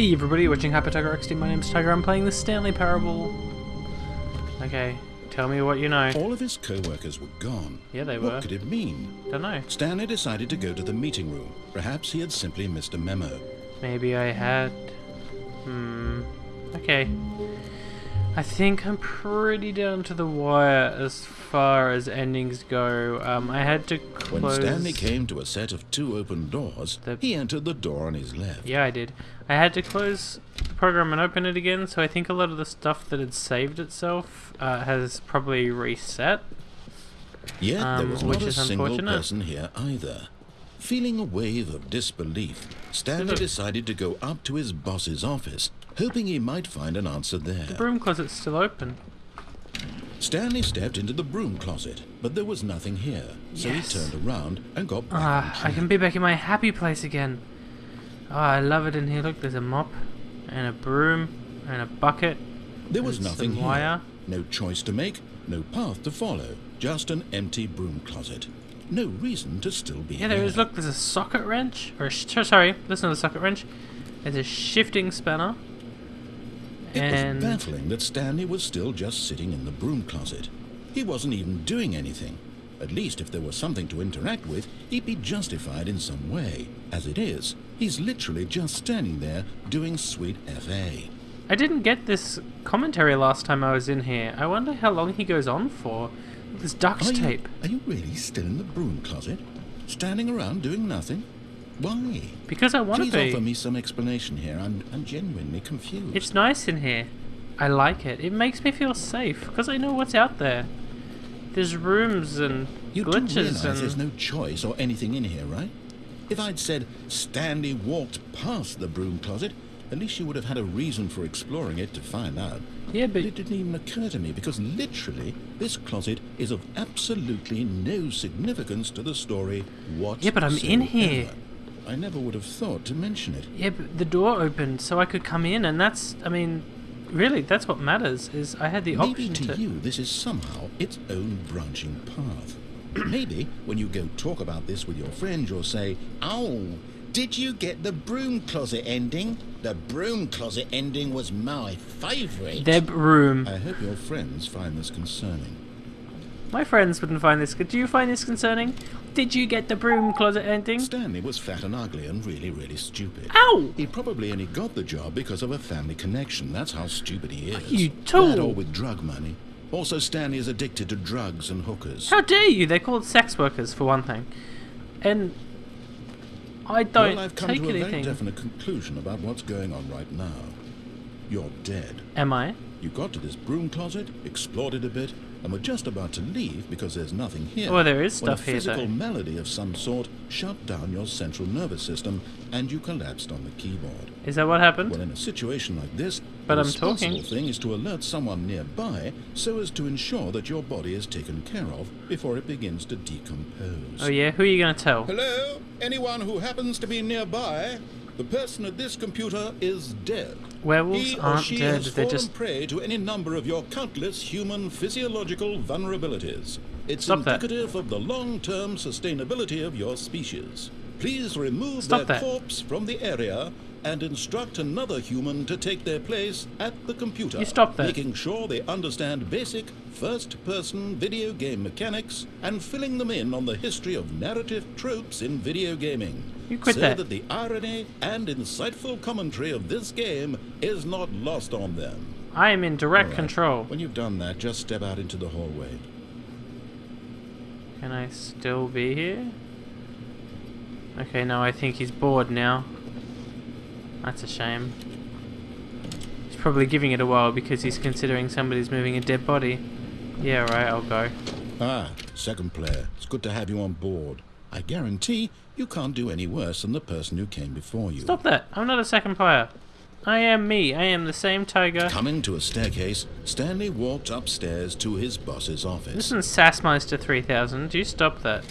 Hey everybody, watching Hyper Tiger XD, my name's Tiger, I'm playing the Stanley Parable. Okay, tell me what you know. All of his co-workers were gone. Yeah, they were. what could it mean? Don't know. Stanley decided to go to the meeting room. Perhaps he had simply missed a memo. Maybe I had... Hmm... Okay. I think I'm pretty down to the wire as far as endings go. Um, I had to close... When Stanley came to a set of two open doors, The- he entered the door on his left. Yeah, I did. I had to close the program and open it again, so I think a lot of the stuff that had saved itself uh, has probably reset. Yet there Um, was which not a single person here either. Feeling a wave of disbelief, Stanley decided to go up to his boss's office, hoping he might find an answer there. The broom closet's still open. Stanley stepped into the broom closet, but there was nothing here, so Yes. he turned around and got back Ah, I can be back in my happy place again. Oh, I love it in here. Look, there's a mop, and a broom, and a bucket. There was nothing here. wire. No choice to make, no path to follow, just an empty broom closet. No reason to still be Yeah, there here. is. Look, there's a socket wrench. Or, sorry, listen to the socket wrench. There's a shifting spanner. It and was baffling that Stanley was still just sitting in the broom closet. He wasn't even doing anything. At least if there was something to interact with, he'd be justified in some way. As it is, he's literally just standing there doing sweet FA. I didn't get this commentary last time I was in here. I wonder how long he goes on for. This duct Are you, tape. are you really still in the broom closet? Standing around doing nothing? Why? Because I want Please to be. offer me some explanation here. I'm, I'm genuinely confused. It's nice in here. I like it. It makes me feel safe because I know what's out there. There's rooms and You glitches and there's no choice or anything in here, right? If I'd said Stanley walked past the broom closet, at least you would have had a reason for exploring it to find out. yeah, But but it didn't even occur to me because literally this closet is of absolutely no significance to the story whatsoever. Yeah, but I'm in here. I never would have thought to mention it. yeah, but the door opened so I could come in, and that's. I mean, really, that's what matters. Is I had the Maybe option to to. you this is somehow its own branching path. Maybe when you go talk about this with your friend, you'll say, Oh, did you get the broom closet ending? The broom closet ending was my favourite. Deb room. I hope your friends find this concerning. My friends wouldn't find this. Do you find this concerning? Did you get the broom closet ending? Stanley was fat and ugly and really, really stupid. Ow! He probably only got the job because of a family connection. That's how stupid he is. You That tool. or with drug money. Also, Stanley is addicted to drugs and hookers. How dare you? They're called sex workers for one thing, and I don't well, I've come take to a very definite conclusion about what's going on right now. You're dead. Am I? You got to this broom closet, explored it a bit, and were just about to leave because there's nothing here. Well, there is stuff when a here, physical though. melody of some sort shut down your central nervous system, and you collapsed on the keyboard. Is that what happened? Well, in a situation like this, But the I'm responsible talking. thing is to alert someone nearby so as to ensure that your body is taken care of before it begins to decompose. oh yeah, who are you gonna tell? Hello? Anyone who happens to be nearby? The person at this computer is dead. Werewolves aren't dead. They're just prey to any number of your countless human physiological vulnerabilities. It's Stop that. indicative of the long-term sustainability of your species. Please remove Stop their that. corpse from the area and instruct another human to take their place at the computer. You stop that. Making sure they understand basic first-person video game mechanics and filling them in on the history of narrative tropes in video gaming. You quit so that. that the irony and insightful commentary of this game is not lost on them. I am in direct right. control. When you've done that, just step out into the hallway. Can I still be here? Okay, no, I think he's bored now. That's a shame. He's probably giving it a while because he's considering somebody's moving a dead body. Yeah, right, I'll go. Ah, second player. It's good to have you on board. I guarantee you can't do any worse than the person who came before you. Stop that! I'm not a second player. I am me. I am the same tiger. Coming to a staircase, Stanley walked upstairs to his boss's office. Listen, Sassmeister 3000, do you stop that?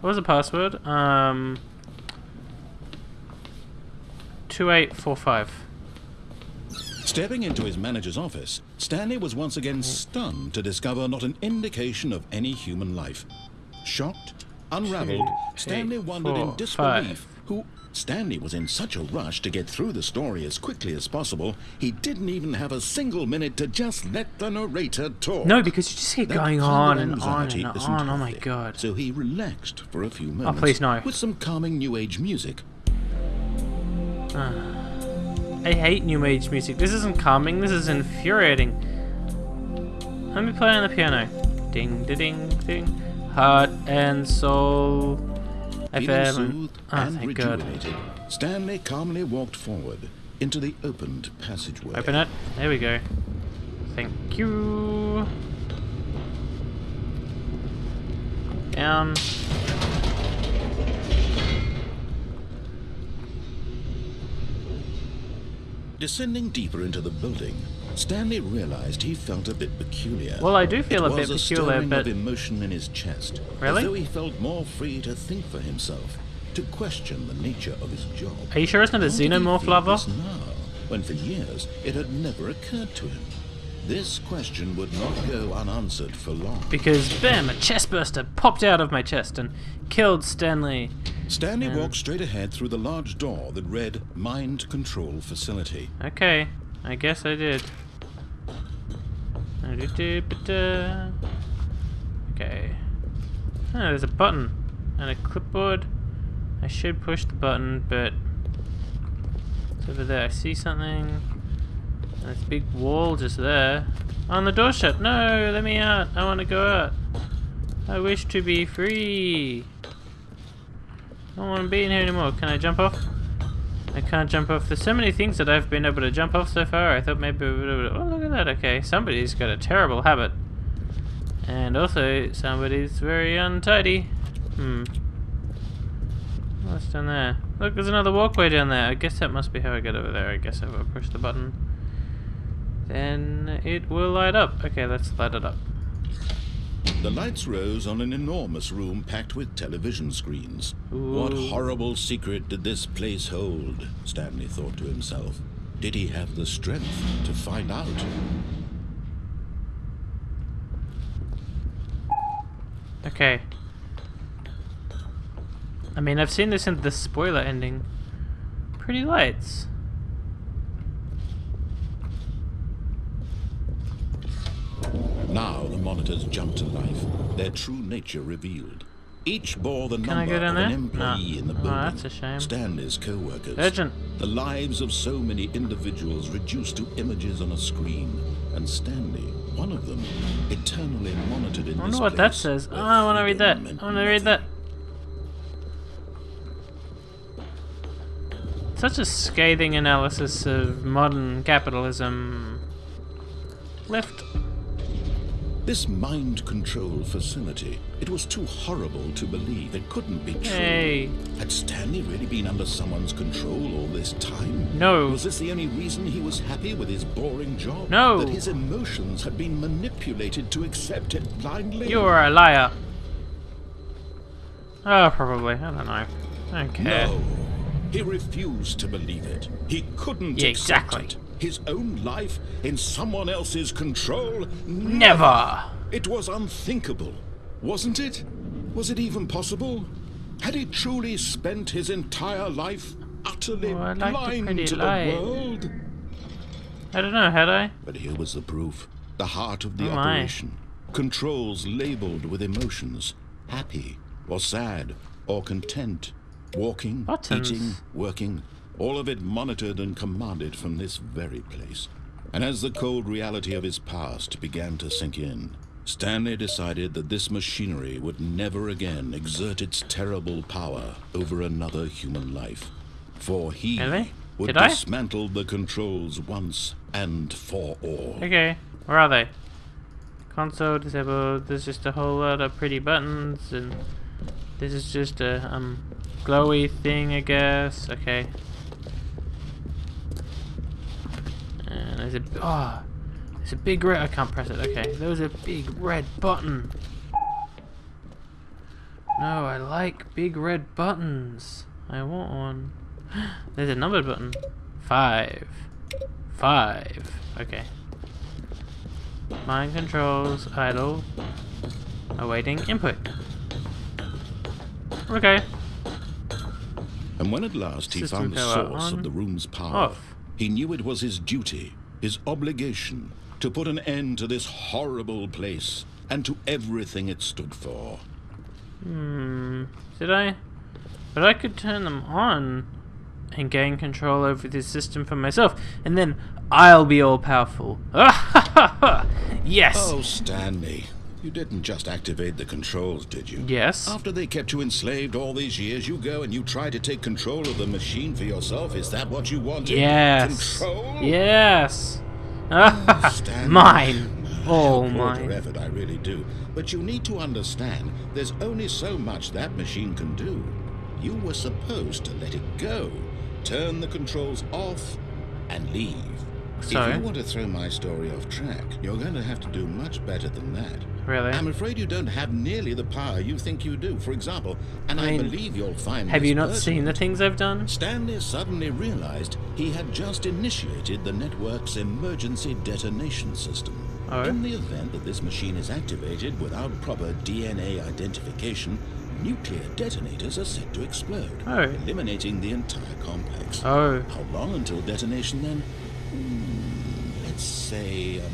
What was the password? Um. 2845. Stepping into his manager's office, Stanley was once again stunned to discover not an indication of any human life. Shocked, unraveled, Two, Stanley eight, wondered in disbelief five. who Stanley was in such a rush to get through the story as quickly as possible, he didn't even have a single minute to just let the narrator talk. No, because you just keep going on and on and on. Oh my god. So he relaxed for a few oh, moments. please, no. With some calming new age music. I hate new age music. This isn't calming, this is infuriating. Let me play on the piano. Ding, da, ding, ding. Heart and soul. Feeling soothed Oh, and thank God. rejuvenated, Stanley calmly walked forward into the opened passageway. Open it. There we go. Thank you. Down. Descending deeper into the building, Stanley realized he felt a bit peculiar. Well, I do feel It a bit was peculiar, but of emotion in his chest. Really? As though he felt more free to think for himself, to question the nature of his job. are you sure it's not a How xenomorph lover? now, when for years it had never occurred to him? This question would not go unanswered for long. Because bam, a chest burster popped out of my chest and killed Stanley. Stanley walked straight ahead through the large door that read Mind Control Facility. Okay, I guess I did. Okay. Oh, there's a button and a clipboard. I should push the button, but it's over there. I see something. And There's a big wall just there. And the door shut. No, let me out. I want to go out. I wish to be free. I don't want to be in here anymore. Can I jump off? I can't jump off. There's so many things that I've been able to jump off so far. I thought maybe. Oh, look at that. Okay, somebody's got a terrible habit. And also, somebody's very untidy. Hmm. What's down there? Look, there's another walkway down there. I guess that must be how I get over there. I guess if I push the button, then it will light up. Okay, let's light it up. The lights rose on an enormous room packed with television screens. What horrible secret did this place hold? Stanley thought to himself. Did he have the strength to find out? Okay. I mean, I've seen this in the spoiler ending. Pretty lights. Now the monitors jumped to life, their true nature revealed. Each bore the Can number of an employee No. in the Oh, that's a shame. Stanley's co-workers. Urgent. The lives of so many individuals reduced to images on a screen. And Stanley, one of them, eternally monitored in I wonder what that says. Oh, I want to read that. I want to read that. Such a scathing analysis of modern capitalism. Left. This mind control facility, it was too horrible to believe. It couldn't be true. Hey. Had Stanley really been under someone's control all this time? No. Was this the only reason he was happy with his boring job? No. That his emotions had been manipulated to accept it blindly? You are a liar. Oh, probably. I don't know. I don't care. No. He refused to believe it. He couldn't Yeah, exactly. it. His own life in someone else's control? Never. It was unthinkable, wasn't it? Was it even possible? Had he truly spent his entire life utterly Oh, like the blind pretty to light. the world? I don't know, had I? But here was the proof. The heart of the Oh, my. operation. Controls labeled with emotions. Happy, or sad, or content. Walking, Buttons. eating, working. All of it monitored and commanded from this very place. And as the cold reality of his past began to sink in, Stanley decided that this machinery would never again exert its terrible power over another human life. For he Really? would Did I? dismantle the controls once and for all. Okay, where are they? Console disabled. There's just a whole lot of pretty buttons, and this is just a um glowy thing, I guess. Okay. And there's a oh, there's a big red. I can't press it. Okay, there was a big red button. No, I like big red buttons. I want one. There's a numbered button. Five. Five. Okay. Mind controls, idle, awaiting input. Okay. And when at last he System found the source on, of the room's power, off. he knew it was his duty, his obligation, to put an end to this horrible place and to everything it stood for. Hmm. Did I? But I could turn them on and gain control over this system for myself, and then I'll be all powerful. yes. Oh, Stanley, you didn't just activate the controls, did you? Yes. After they kept you enslaved all these years, you go and you try to take control of the machine for yourself. Is that what you wanted? Yes. Control? Yes. Mine. All applaud your effort, I really do. But you need to understand, there's only so much that machine can do. You were supposed to let it go, turn the controls off, and leave. So? If you want to throw my story off track, you're going to have to do much better than that. Really? I'm afraid you don't have nearly the power you think you do. For example, and I, I believe you'll find Have you not seen the things I've done? Stanley suddenly realized he had just initiated the network's emergency detonation system. Oh? In the event that this machine is activated without proper DNA identification, nuclear detonators are set to explode, Oh. eliminating the entire complex. Oh. How long until detonation then? Say um,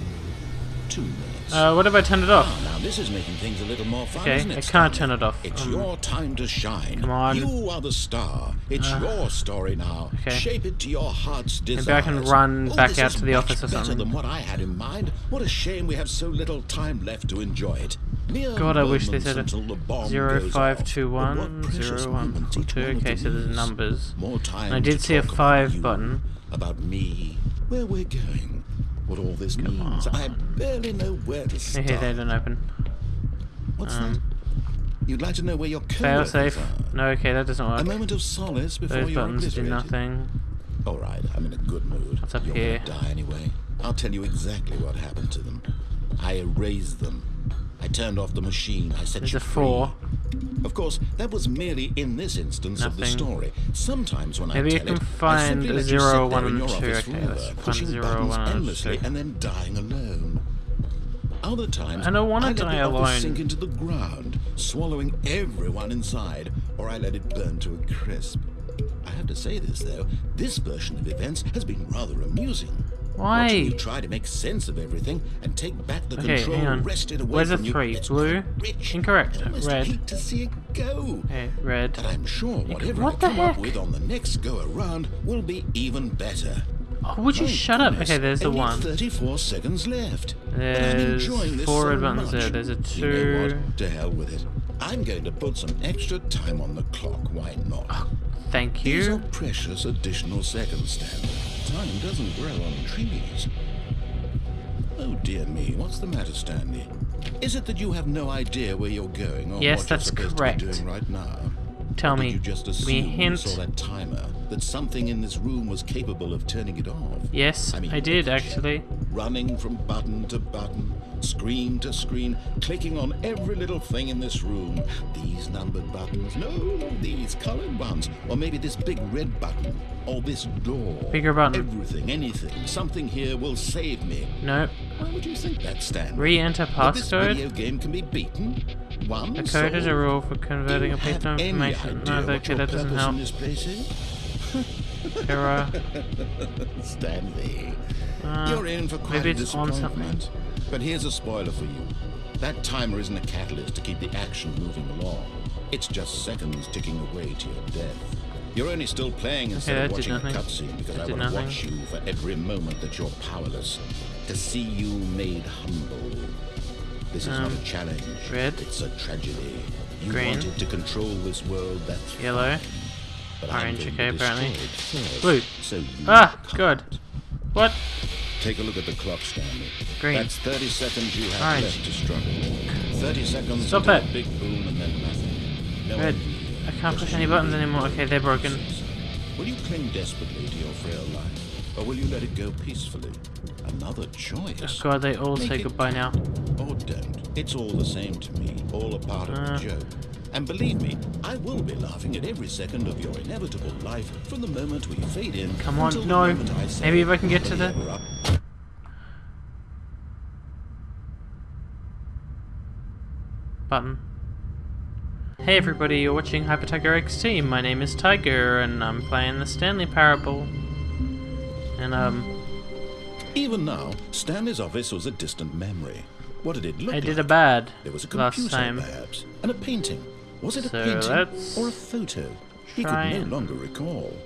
two minutes. Uh, what if I turn it off? Ah, now this is making things a little more fun, Okay, isn't it? I can't turn it off. It's Um, your time to shine. come on. You are the star. It's your story now. okay. Shape it to your heart's desire. Maybe I can run oh, back out to the office or better something. than what I had in mind. What a shame we have so little time left to enjoy it. Mere God, I wish they said a until the bomb zero five two one zero one moments four each two. Okay, so there's numbers. More time And I did see a five button. About me, where we're going, what all this means. I barely know where to start. hey, they don't open. What's Um, that? You'd like to know where your Fail safe. are? No, okay, that doesn't work. A moment of solace before Those you're buttons do nothing. All right, I'm in a good mood. What's up you're here? gonna die anyway. I'll tell you exactly what happened to them. I erased them. I turned off the machine. I set There's you a four. free. Of course, that was merely in this instance of the story. Sometimes when Maybe I you tell can it, I find let sit there in and your two. office Okay, forever, pushing zero, buttons one, endlessly two. and then dying alone. Other times, I don't wanna let die the office alone. sink into the ground, swallowing everyone inside, or I let it burn to a crisp. I have to say this though, this version of events has been rather amusing. Why? Watching you try to make sense of everything and take back the Okay, control hang on. wrested away Where's the from you. three? Blue? Rich. Incorrect. Red. hate to see it go. Okay, red. But I'm sure whatever what I the come up heck? with on the next go around will be even better. Oh, would you My shut up? goodness, Okay, there's the one. 34 seconds left. There's enjoying this four so red there. There's a You know two. what? To hell with it. I'm going to put some extra time on the clock. Why not? Oh, thank These are you. precious additional seconds, Stanley. Time doesn't grow on trees. Oh dear me, what's the matter, Stanley? Is it that you have no idea where you're going or Yes, what that's you're supposed correct. to be doing right now? Tell Did me. you just Give assume me you hint. saw that timer that something in this room was capable of turning it off? Yes, I mean, I did look at you. actually. running from button to button, screen to screen, clicking on every little thing in this room. These numbered buttons, no, these colored ones, or maybe this big red button, or this door. Bigger button. Everything, anything, something here will save me. Nope. Why would you think that, Stan? Re-enter That this video game can be beaten? One The code is a rule for converting a piece of information. No, okay, that doesn't help. in this place is? Error. Stanley. Uh, You're in for quite a disappointment. But here's a spoiler for you. That timer isn't a catalyst to keep the action moving along. It's just seconds ticking away to your death. You're only still playing instead that of watching a cutscene because That I want to watch you for every moment that you're powerless. To see you made humble. This is not Um, a challenge. red. It's a tragedy. You Green. wanted to control this world, that's Yellow. Orange, okay, apparently. first, Blue. So Ah, can't. good. What? Take a look at the clock, Stanley. Green. That's 30 seconds you have Orange. left to struggle. 30 seconds Stop it. a big boom and then nothing. No Red. idea. I can't push any buttons anymore. Okay, they're broken. Will you cling desperately to your frail life, or will you let it go peacefully? Another choice. Oh god, they all Make say goodbye now. Or don't. It's all the same to me. All a part of Uh. the joke. And believe me, I will be laughing at every second of your inevitable life from the moment we fade in. Come on, no. moment I say, Maybe if I can get to the- up." Button. Hey everybody, you're watching Hyper Tiger XD. My name is Tiger, and I'm playing the Stanley Parable. And um, Even now, Stanley's office was a distant memory. What did it look I like? did a bad There was a last computer, time. perhaps, and a painting. Was it a painting or a photo? He could no longer recall.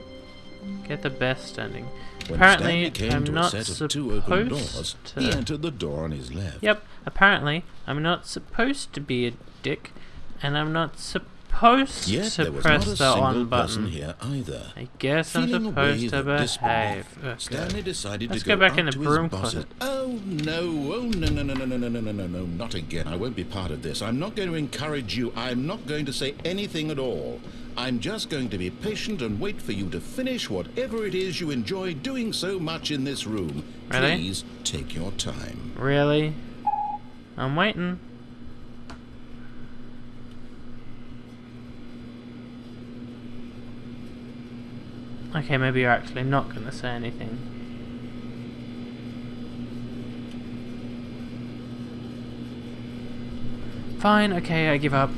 Get the best ending. When apparently, Stanley came I'm to not a set of supposed two open doors, to. he entered the door on his left. Yep. Apparently, I'm not supposed to be a dick, and I'm not supposed Yet to there was press not a the single on button. here either. I guess I'm Feeling supposed to behave. Okay. Stanley decided Let's to go go, back in the broom closet. Oh no! Oh no! No! No! No! No! No! No! No! No! No! Not again! I won't be part of this. I'm not going to encourage you. I'm not going to say anything at all. I'm just going to be patient and wait for you to finish whatever it is you enjoy doing so much in this room. Really? Please take your time. Really? I'm waiting. Okay, maybe you're actually not going to say anything. Fine, okay, I give up.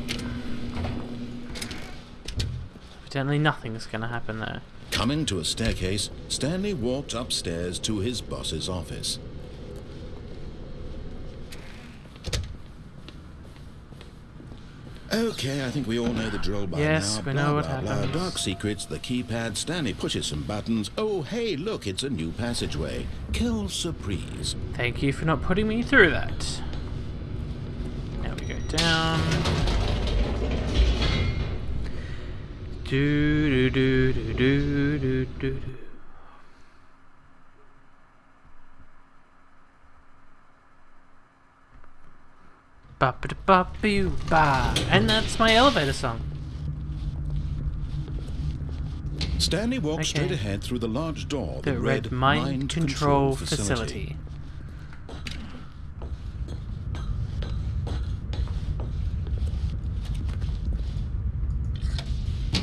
Evidently nothing's going to happen there. Coming to a staircase, Stanley walked upstairs to his boss's office. Okay, I think we all know the drill by Yes, now. we blah, know what blah, blah. happens. Dark secrets, the keypad. Stanley pushes some buttons. Oh, hey, look, it's a new passageway. Kill surprise. Thank you for not putting me through that. Now we go down. Do do do do do do do do. And that's my elevator song. Stanley walked Okay. straight ahead through the large door The that red read mind, control, facility.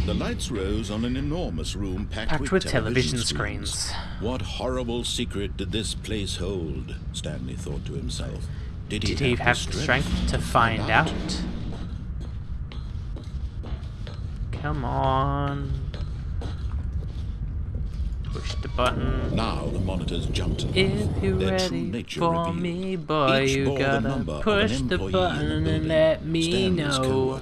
The lights rose on an enormous room packed, Packed with television screens. What horrible secret did this place hold? Stanley thought to himself. Did he, Did he have the strength to find out? Come on. Push the button. Now the monitors jumped. If you're Their ready for revealed. me, boy, Each you gotta push the button and let me Stanley's know.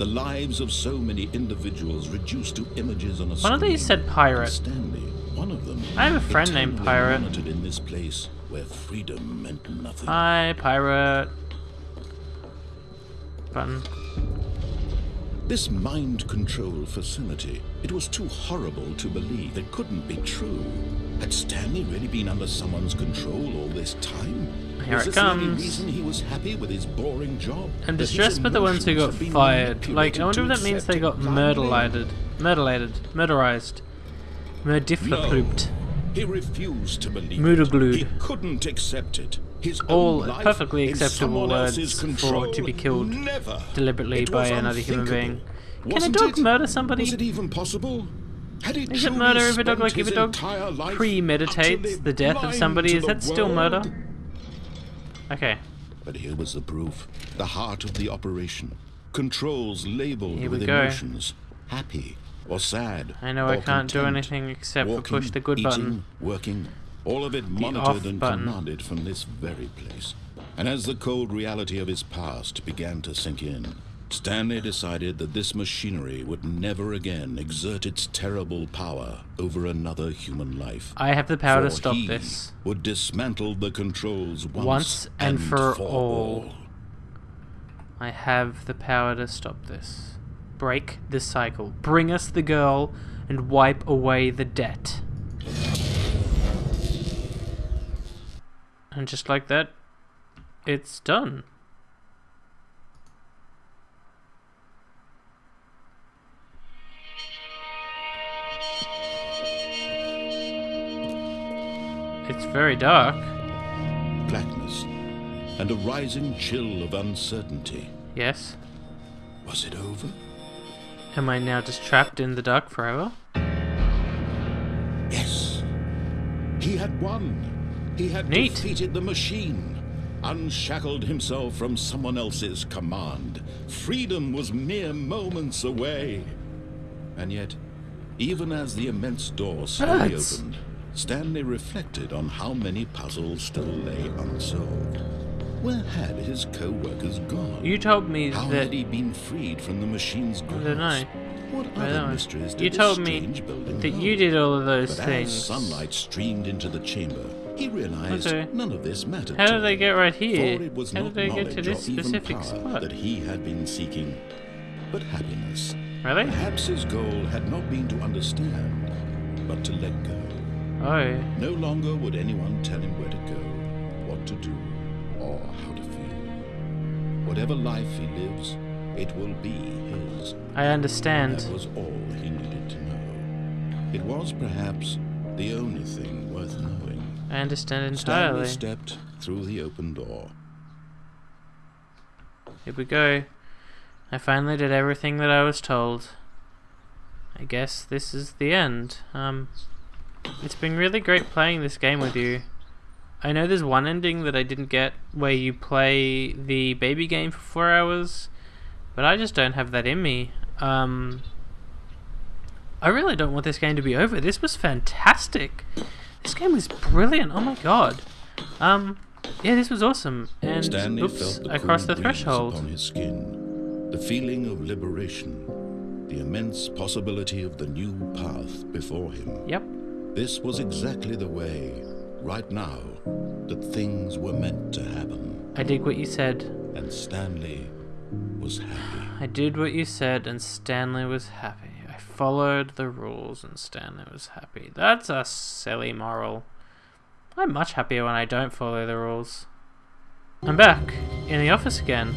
The lives of so many individuals reduced to images on a screen. One of these said pirate. Stanley, one of them. I have a friend named Pirate. monitored in this place where freedom meant nothing. Hi, pirate. Button. This mind control facility, it was too horrible to believe. It couldn't be true. Had Stanley really been under someone's control all this time? Here was it this the only comes. reason he was happy with his boring job? I'm distressed by the ones who got emotions had been fired. Like, I wonder if that means they got blindly? murderlated. Murderized. Murdiflaplooped. He refused to believe Murderglued. He couldn't accept it. His All perfectly acceptable words for to be killed Never. deliberately by another human being. Can a dog it? murder somebody? Was it even possible? Had he Is it murder if a dog, like, if a dog premeditates the death of somebody? Is that still murder? Okay. But here was the proof. The heart of the operation. Controls labeled with go. emotions. Happy or sad. I know I can't do anything except for push the good eating, button. Working, all of it monitored and button. commanded from this very place. And as the cold reality of his past began to sink in, Stanley decided that this machinery would never again exert its terrible power over another human life. I have the power to stop this. Would dismantle the controls once, Once and for all. I have the power to stop this. Break the cycle. Bring us the girl and wipe away the debt. And just like that, it's done. It's very dark. blackness and a rising chill of uncertainty. Yes. Was it over? Am I now just trapped in the dark forever? Yes. He had won. He had Neat. defeated the machine. unshackled himself from someone else's command. Freedom was mere moments away. And yet, even as the immense door slowly Rats. opened, Stanley reflected on how many puzzles still lay unsolved. Where had his co-workers gone? You told me How that had he been freed from the machine's grasp? don't know. What I other know. mysteries did You told me strange building that hold? you did all of those But things. as sunlight streamed into the chamber, he realized Okay. none of this mattered How did they get right For here? it was How not did they get to this specific spot? that he had been seeking, but happiness. Really? Perhaps his goal had not been to understand, but to let go. Oh. No longer would anyone tell him where to go, what to do, or how to feel. Whatever life he lives, it will be his. I understand. That was all he needed to know. It was perhaps the only thing worth knowing. I understand entirely. Stanley stepped through the open door. Here we go. I finally did everything that I was told. I guess this is the end. Um, it's been really great playing this game with you. I know there's one ending that I didn't get where you play the baby game for four hours, but I just don't have that in me. Um, I really don't want this game to be over. This was fantastic. This game was brilliant. Oh my god. Um, yeah, this was awesome. And Stanley oops, I crossed the threshold. upon his skin, the feeling of liberation, the immense possibility of the new path before him. Yep. This was exactly the way, right now, that things were meant to happen. I did what you said. And Stanley was happy. I did what you said, and Stanley was happy. Followed the rules, and Stanley was happy. That's a silly moral. I'm much happier when I don't follow the rules. I'm back in the office again.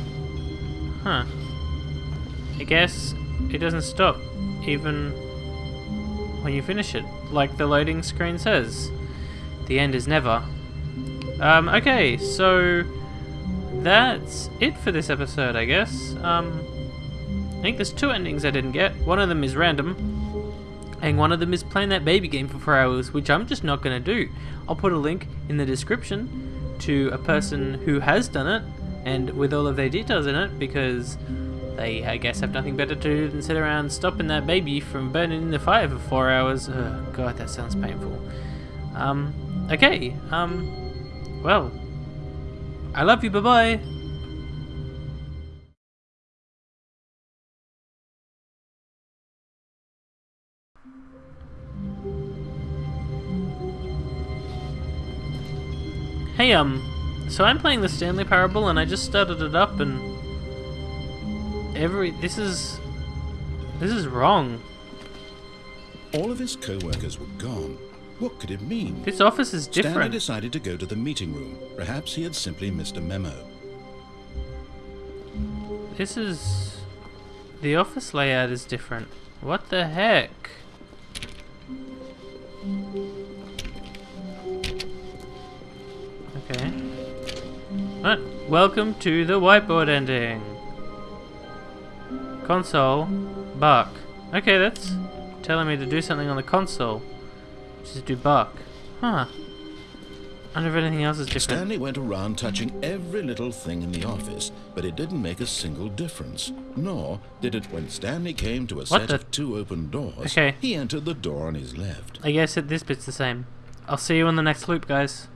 Huh. I guess it doesn't stop, even when you finish it, like the loading screen says. The end is never. Um, okay, so that's it for this episode, I guess. Um, think there's two endings I didn't get. One of them is random, and one of them is playing that baby game for four hours, which I'm just not going to do. I'll put a link in the description to a person who has done it, and with all of their details in it, because they, I guess, have nothing better to do than sit around stopping that baby from burning in the fire for four hours. Oh, God, that sounds painful. Um, okay, um, well, I love you, bye bye Hey, um, so I'm playing the Stanley Parable and I just started it up and every this is this is wrong. All of his co-workers were gone. What could it mean? This office is different. Stanley decided to go to the meeting room. Perhaps he had simply missed a memo. This is the office layout is different. What the heck? Okay. Right. Welcome to the whiteboard ending. Console. Bark. Okay, that's telling me to do something on the console. Just do bark. Huh. I wonder if anything else is different. Stanley went around touching every little thing in the office, but it didn't make a single difference. Nor did it when Stanley came to a set the- of two open doors. Okay. He entered the door on his left. I guess it, this bit's the same. I'll see you in the next loop, guys.